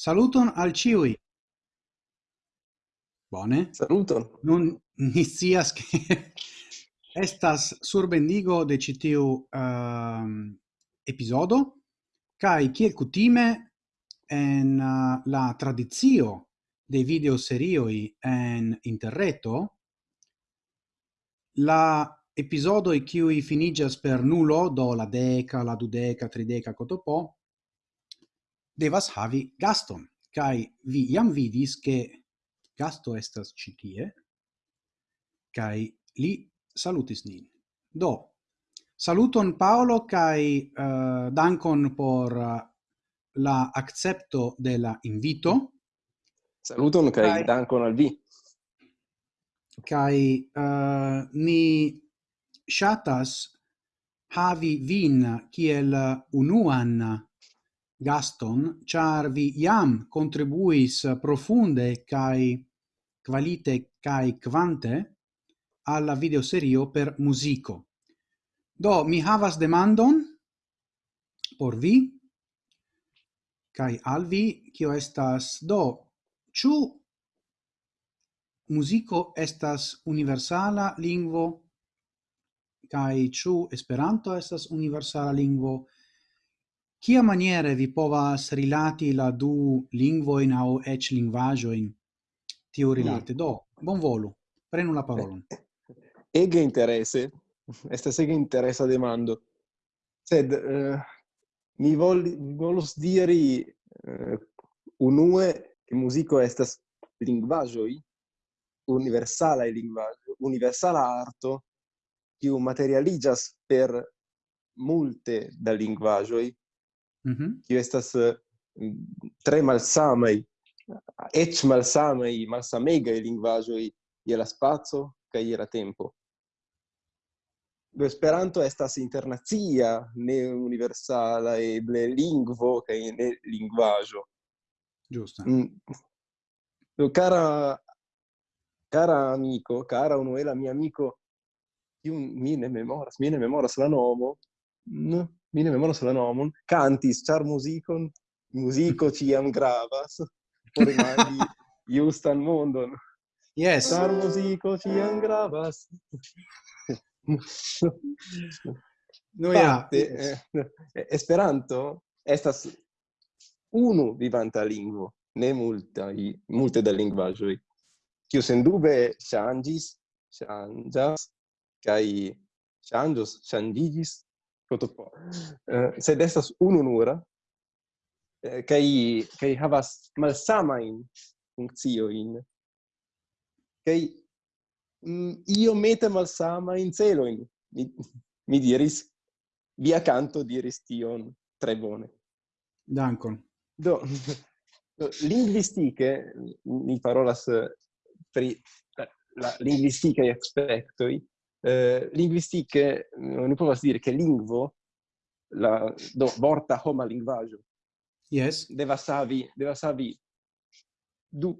Saluton al ciui. Bone. Saluton. Nun ni scias che estas surbendigo de ĉi tiu uh, episodo, kaj kiel kutime en uh, la tradizio de video serioi en interreto la episodo i cui finigas per nulo do la deca, la dudeca, trideca, cotopo devas havi gaston. Kai vi jam vidis che gasto estas ĉi tie kai li salutis nin. Do saluton Paolo kai uh, dankon por uh, la accepto de la invito. Saluton kai, kai dankon al vi. Kai uh, ni shatas havi vin kiel unuan Gaston, char vi iam contribuis profunde cae qualite cae quante alla videoserio per musico. Do, mi havas demandon por vi, cae al vi, cio estas do, ciu musico estas universala lingvo, cae ciu esperanto estas universala lingvo, Kia maniere vi povas rilati la du au ec lingvajoin tiu rilate? Mm. Do, bon volu, prenu la parolon. Ege interesse, estas ege interessa demando. Sed, uh, mi, vol, volus diri uh, unue che musico estas universala e lingvajo, universala arto, kiu materialigas per multe da lingvajoi, Mhm. Tio estas uh, mm, tre malsamaj, eĉ malsamaj, malsamegaj lingvaĵoj je la spaco kaj je la tempo. Do Esperanto estas internacia, ne universala, eble lingvo kaj ne lingvaĵo. Giusto. Mm. Cara, cara amico, cara Unuela, mio amico, io mi ne memoras, mi ne memoras la nomo, mi ne memoras la nomon, cantis, char musicon, musico ciam gravas, por imagi justan mondon. Yes, char musico ciam gravas. no ja, ah, eh, eh, eh, Esperanto estas unu vivanta lingvo, ne multai, multe da lingvaĵoj, kiu sendube changis changas kai changos ŝanĝiĝis tutto eh, se destas sed estas ununura eh, kai kai havas malsama in funkcio in kai mm, io mete malsama in celo in mi, mi diris via canto diris tion tre bone. Dankon. Do linguistiche ni parolas pri la, la linguisticae aspectoi eh, linguistiche mm, non povas dire che lingvo la do vorta homa linguaggio yes. deva savi deva savi du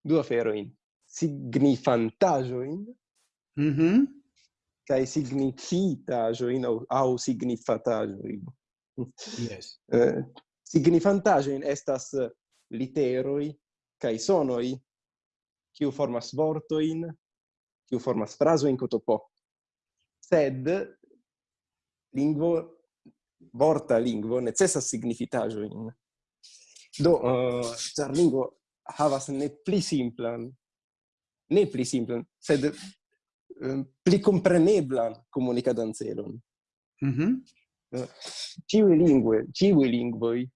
du aferoin. In mhm mm kai signifitajoin au, au signifatajoin yes. Eh, signifantajoin estas literoi kai sonoi kiu formas vortoin kiu formas frazo in cotopo. Sed lingvo vorta lingvo necessas signifitajo in. Do eh, uh, char lingvo havas ne pli simplan ne pli simplan sed um, pli kompreneblan komunikadan celon. Mhm. Mm -hmm. uh, ciui lingue, ciui lingvoi,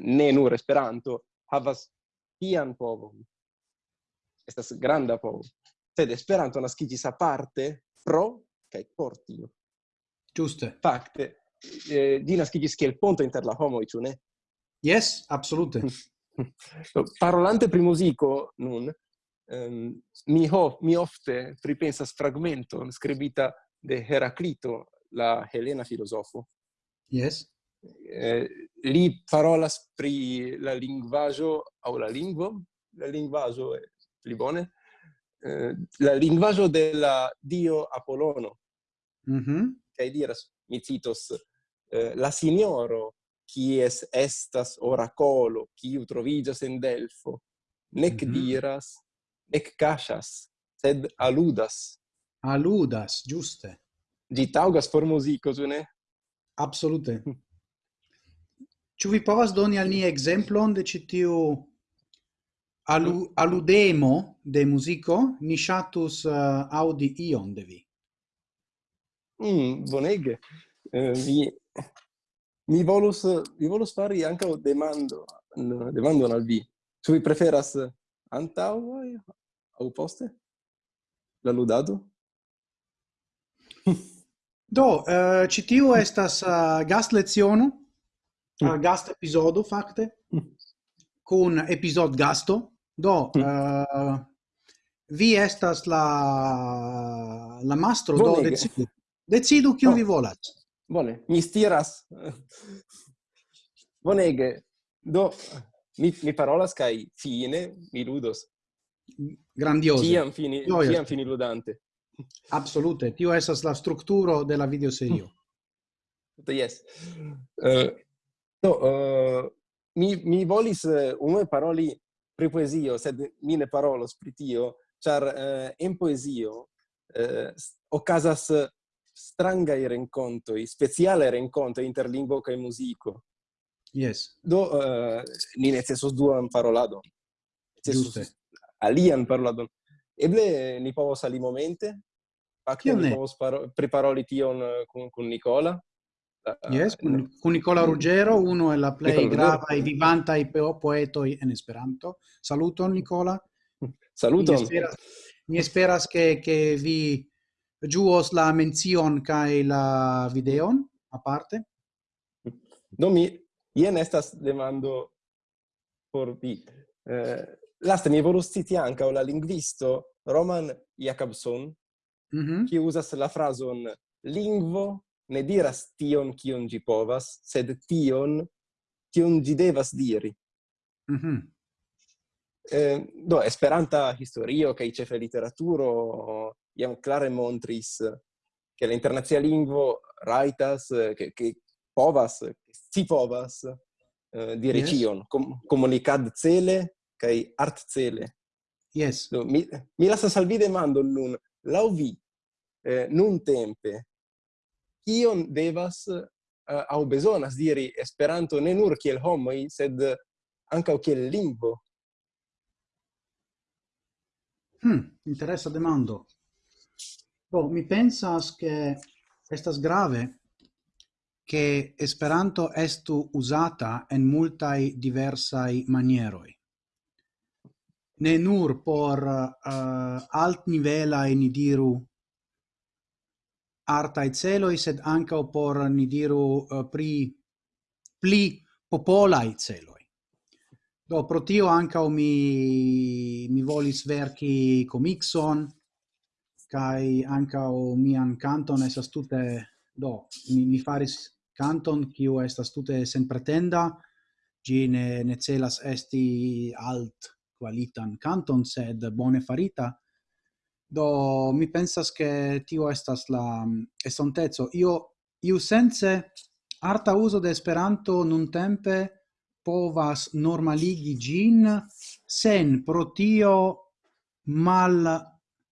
ne nur Esperanto, havas tian povon. Estas granda povo. Sed esperanto naskigis aparte pro kai por tio giuste fakte eh, di naskigis kiel ponto inter la homo ĉu ne? Yes absolute. Parolante pri muziko nun um, mi ho mi ofte pripensas fragmento skribita de Heraclito la helena filosofo. Yes. Eh, li parolas pri la linguaggio au la lingvo? La linguaggio è pli bone eh, la linguaggio della dio Apollono. Mhm. Mm che diras mi citos eh, la signoro qui es estas oracolo qui trovigas en Delfo nec mm -hmm. diras nec cachas sed aludas aludas giuste Gi taugas por musico ne? Absolute. Ci vi povas doni al ni exemplon de citiu alu, aludemo de musico, ni shatus uh, audi ion de vi. Mm, bonege. Uh, vi, mi volus, vi volus fari anca o demando, demando al vi. Ĉu vi preferas antau au poste la ludado? Do, uh, ĉi estas uh, gast leciono, mm. uh, gast epizodo fakte, mm. con episod gasto, Do, mm. uh, vi estas la la mastro Volege. do decidu. Decidu kiu oh. vi volas. Bone, mi stiras. Bonege. Do mi mi parolas kai fine mi ludos. Grandioso. Ciam fini, Gioia. ciam fini ludante. Absolute, tio estas la strukturo de la videoserio. Mm. Yes. Uh, do uh, mi mi volis uh, unue paroli pri poesio, sed mi ne parolos pri tio, char uh, en poesio uh, ocasas strangai rencontoi, speciale rencontoi inter lingua e musico. Yes. Do, eh, uh, ni necessos duan parolado Giuste. Alian parolado Eble ni povos ali momente? Fakte ni povos preparoli tion kun, kun Nicola? Yes, eh, con, con Nicola Ruggero, uno è la play grava e vivanta i poeto in Esperanto. Saluton Nicola. Saluton. Mi esperas, mi esperas che, che vi giuos la menzion kai la videon a parte. Do mi Ien estas demando por vi. Eh, laste mi volus citi anca la linguisto Roman Jakobson, mm -hmm. che usas la frason lingvo ne diras tion kion gi povas, sed tion kion gi devas diri. Mm -hmm. eh, do, Esperanta historio kaj ĉefe literaturo jam klare montris che la internazia lingvo raitas che che povas si povas eh, recion yes. cion com comunicad cele kai art cele yes do, mi mi lasa salvi vi demando nun lau vi eh, nun tempe kion devas eh, uh, au bezonas diri Esperanto ne nur kiel homoj, sed ankaŭ kiel lingvo? Hmm, interessa demando. Do, mi pensas che estas grave che Esperanto estu usata en multai diversai manieroi. Ne nur por uh, alt nivela in diru artai celoi, sed anca por, ni diru, eh, pri pli popolai celoi. Do, pro tio anca mi, mi volis verci comixon, kai anca mian canton esas tute, do, mi, mi faris canton, kiu estas tute sen pretenda, gi ne, ne celas esti alt qualitan canton, sed bone farita, Do mi pensas che tio estas la mm, estontezo Io iu sense arta uso de Esperanto nun tempe povas normaligi gin sen pro tio mal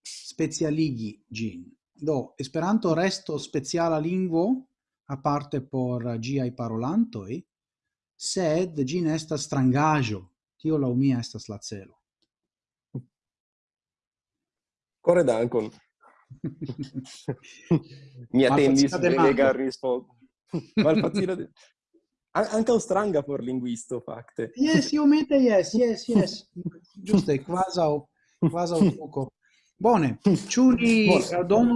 specialigi gin. Do Esperanto resto speciala linguo a parte por giai parolantoi, sed gin estas strangajo. Tio la mia estas la celo. Core dankon. Mi attendis belega rispondo. Malfacila de... An anche stranga por linguisto facte. Yes, io meta yes, yes, yes. Giuste, quasi un poco. Bone, ciu ni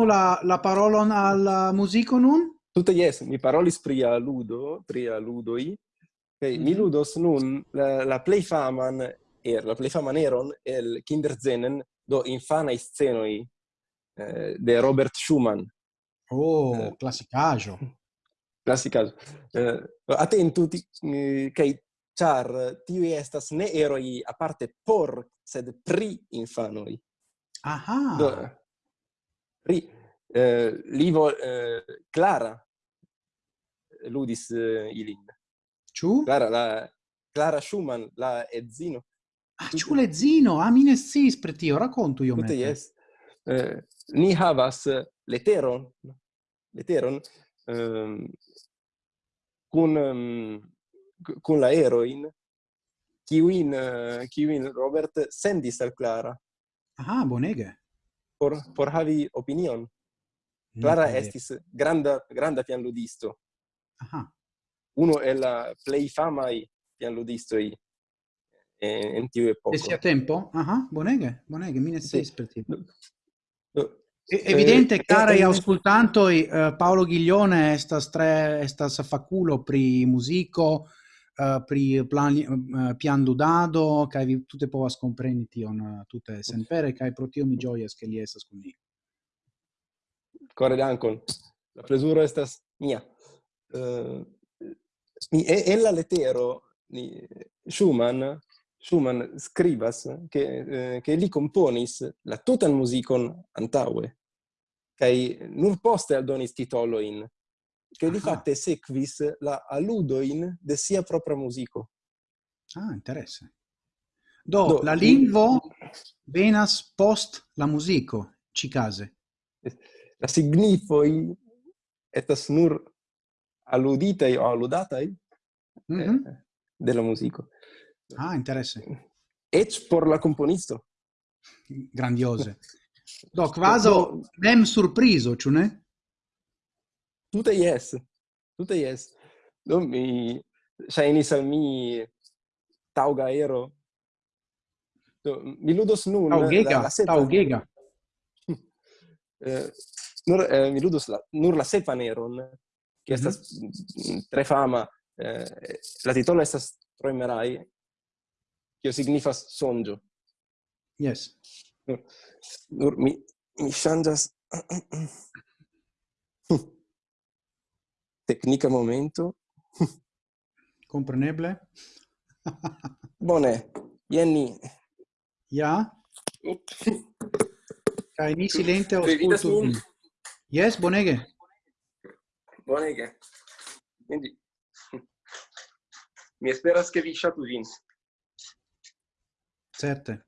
la, la parolon al musico nun? Tutte yes, mi parolis pri ludo, pri ludoi, Okay, mm -hmm. mi mhm. ludos nun la, la play faman er la play faman eron el Kinderzenen do infanai scenoi eh, de Robert Schumann. Oh, eh, classicajo. Classicajo. Eh, atentu, eh, cae char ti estas ne eroi a parte por, sed pri infanoi. Aha! Do, pri, eh, livo eh, Clara ludis eh, ilin. Ciu? Clara, la, Clara Schumann, la edzino, Ah, ciu ledzino, ah, mi ne sciis per tio, racontu io mette. Yes. Eh, ni havas leteron, leteron, um, cun, um, cun la eroin, kiuin, uh, kiuin Robert sendis al Clara. Ah, bonege. Por, por havi opinion. Clara no, estis granda, granda pianludisto. Aha. Uno è la play famai pianludistoi NTU è poco. E sia tempo? Ah, ah buoneghe, buoneghe, mine sì. espertino. E evidente, cari eh, eh, eh. ascoltanti, eh, Paolo Ghiglione sta, stre, sta faculo pri musico, uh, pri plan, uh, pian dudado, che vi tutte povas comprenditi on tutte sempre, che protio mi gioia che li estas con ni. Corre d'ancon, La presura estas mia. Uh, e, la lettera, Schumann Schumann scribas che eh, che li componis la tutan musicon antaue kai nur poste aldonis titolo in che di fatte sequis la aludo in de sia propria musico. Ah interesse. Do, do la lingvo venas post la musico ci case la signifoi estas nur aludita o aludata mm -hmm. eh, della musico. Ah, interesse. Ec por la componisto. Grandiose. Do, quaso mem surpriso, ciu ne? Tutte yes. Tutte yes. Do mi shainis al mi tauga ero. Do, mi ludos nun Taugega, la, la sepa- eh, nur eh, mi ludos la, nur la sepan eron che Mhm. estas mm, tre fama eh, la titolo estas troimerai kio signifas sonĝo. Yes. Nur, nur mi mi ŝanĝas teknika momento. Kompreneble. Bone. Jen ni. Ja. Kaj ni silente aŭskultu. Yes, bonege. Bonege. Quindi mi esperas che vi ŝatu vin. Certo.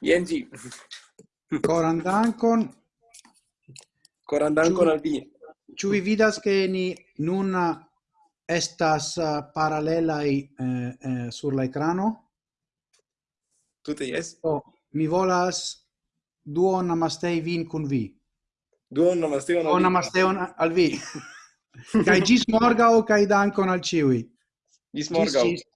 Jen ĝi. Koran dankon. Coran dankon al vi. Ĉu vi vidas ke ni nun estas uh, paralelaj eh, eh, sur la ekrano? Tute jes. Oh, mi volas duon namastei vin kun vi. Duon namasteon al vi. Namasteon al vi. Kai gis morgao, kai dankon al ciui. Gis morgao. Gis, gis.